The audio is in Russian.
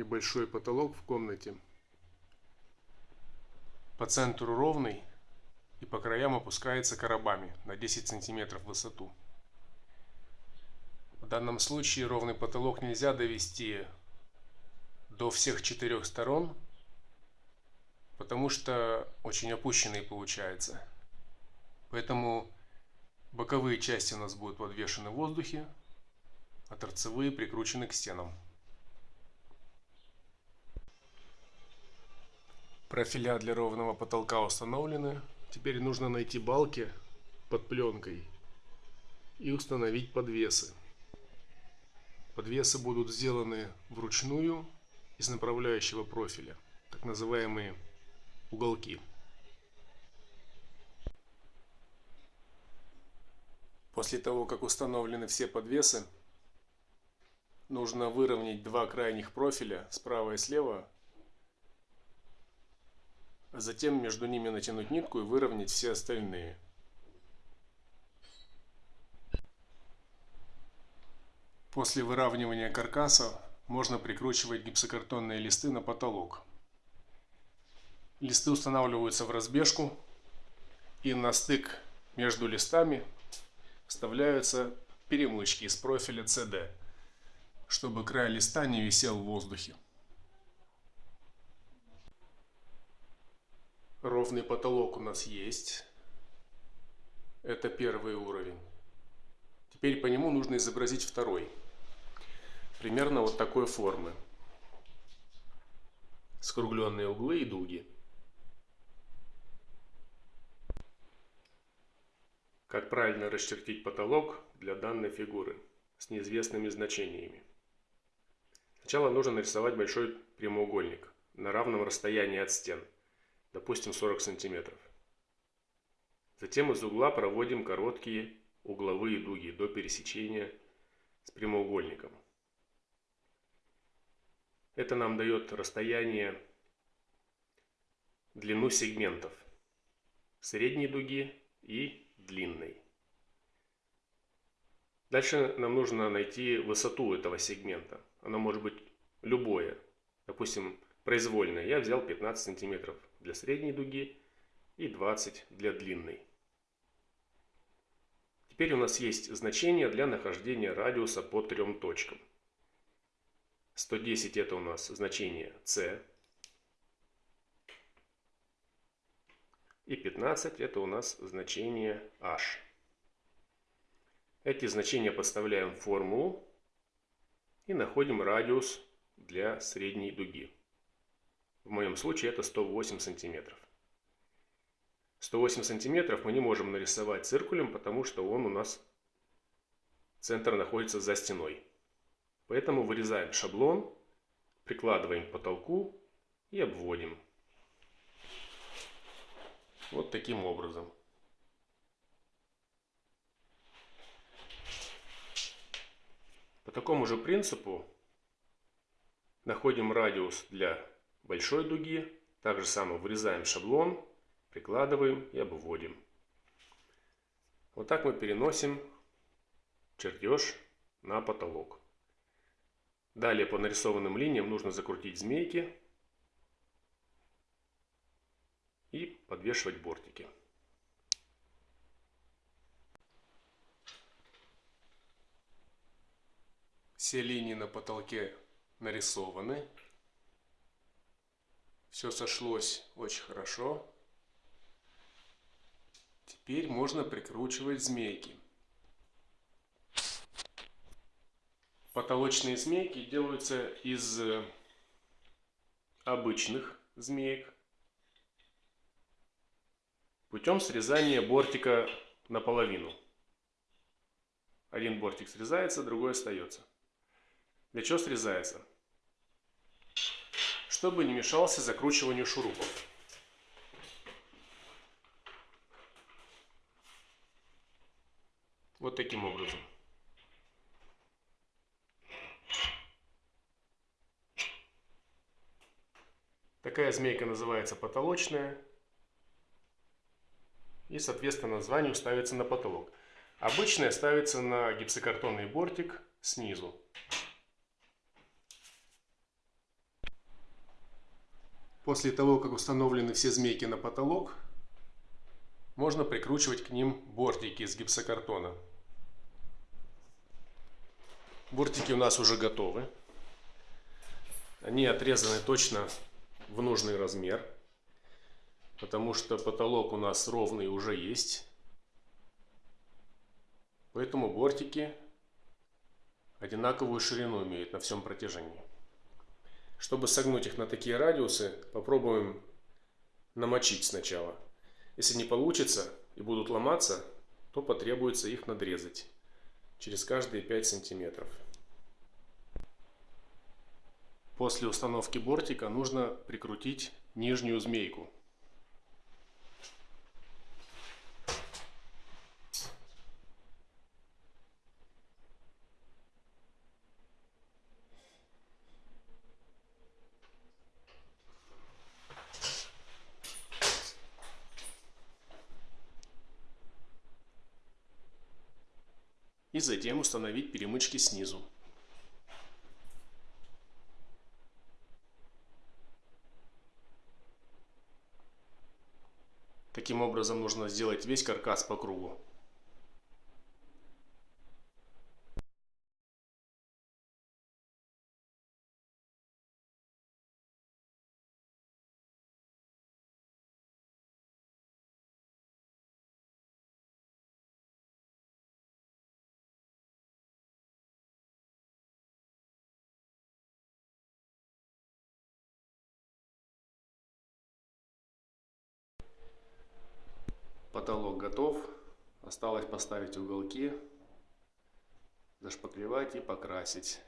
небольшой потолок в комнате. По центру ровный и по краям опускается коробами на 10 сантиметров в высоту. В данном случае ровный потолок нельзя довести до всех четырех сторон, потому что очень опущенный получается. Поэтому боковые части у нас будут подвешены в воздухе, а торцевые прикручены к стенам. Профиля для ровного потолка установлены. Теперь нужно найти балки под пленкой и установить подвесы. Подвесы будут сделаны вручную из направляющего профиля, так называемые уголки. После того, как установлены все подвесы, нужно выровнять два крайних профиля справа и слева, затем между ними натянуть нитку и выровнять все остальные. После выравнивания каркаса можно прикручивать гипсокартонные листы на потолок. Листы устанавливаются в разбежку и на стык между листами вставляются перемычки из профиля CD, чтобы край листа не висел в воздухе. Ровный потолок у нас есть. Это первый уровень. Теперь по нему нужно изобразить второй примерно вот такой формы. Скругленные углы и дуги. Как правильно расчертить потолок для данной фигуры с неизвестными значениями. Сначала нужно нарисовать большой прямоугольник на равном расстоянии от стен, допустим 40 сантиметров. Затем из угла проводим короткие угловые дуги до пересечения с прямоугольником. Это нам дает расстояние, длину сегментов средней дуги и длинной. Дальше нам нужно найти высоту этого сегмента. Оно может быть любое. Допустим, произвольное. Я взял 15 сантиметров для средней дуги и 20 для длинной. Теперь у нас есть значение для нахождения радиуса по трем точкам. 110 это у нас значение c. И 15 это у нас значение h. Эти значения подставляем в формулу и находим радиус для средней дуги. В моем случае это 108 сантиметров. 108 сантиметров мы не можем нарисовать циркулем, потому что он у нас, центр находится за стеной. Поэтому вырезаем шаблон, прикладываем к потолку и обводим. Вот таким образом. По такому же принципу находим радиус для большой дуги. Так же самое вырезаем шаблон, прикладываем и обводим. Вот так мы переносим чертеж на потолок. Далее по нарисованным линиям нужно закрутить змейки и подвешивать бортики. Все линии на потолке нарисованы. Все сошлось очень хорошо. Теперь можно прикручивать змейки. Потолочные змейки делаются из э, обычных змеек путем срезания бортика наполовину. Один бортик срезается, другой остается. Для чего срезается? Чтобы не мешался закручиванию шурупов. Вот таким образом. Такая змейка называется потолочная. И, соответственно, названию ставится на потолок. Обычная ставится на гипсокартонный бортик снизу. После того, как установлены все змейки на потолок, можно прикручивать к ним бортики из гипсокартона. Бортики у нас уже готовы. Они отрезаны точно в нужный размер, потому что потолок у нас ровный уже есть. Поэтому бортики одинаковую ширину имеют на всем протяжении. Чтобы согнуть их на такие радиусы, попробуем намочить сначала. Если не получится и будут ломаться, то потребуется их надрезать через каждые 5 сантиметров. После установки бортика нужно прикрутить нижнюю змейку. И затем установить перемычки снизу. Таким образом нужно сделать весь каркас по кругу. Потолок готов. Осталось поставить уголки, зашпаклевать и покрасить.